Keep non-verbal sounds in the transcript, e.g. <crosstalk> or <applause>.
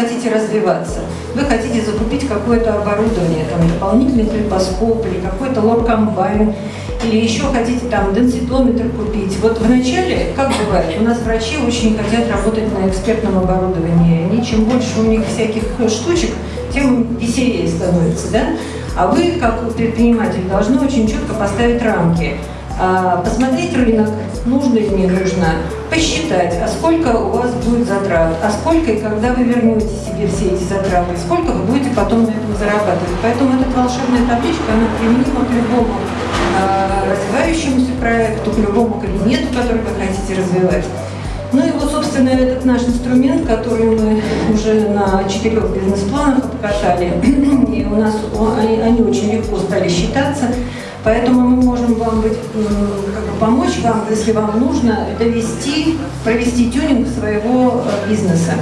хотите развиваться, вы хотите закупить какое-то оборудование, там, дополнительный трипоскоп или какой-то лор-комбайн, или еще хотите там денситометр купить. Вот вначале, как бывает, у нас врачи очень хотят работать на экспертном оборудовании. Они, чем больше у них всяких штучек, тем веселее становится, да? А вы, как предприниматель, должны очень четко поставить рамки. А, посмотреть рынок, нужно или не нужно, посчитать, а сколько у вас будет затрат, а сколько и когда вы вернете себе все эти затраты, сколько вы будете потом на этом зарабатывать. Поэтому эта волшебная табличка, она применима к любому э, развивающемуся проекту, к любому кабинету, который вы хотите развивать. Ну и вот, собственно, этот наш инструмент, который мы уже на четырех бизнес-планах обкатали, <clears throat> и у нас они очень легко стали считаться, поэтому быть, как бы помочь вам, если вам нужно довести, провести тюнинг своего э, бизнеса.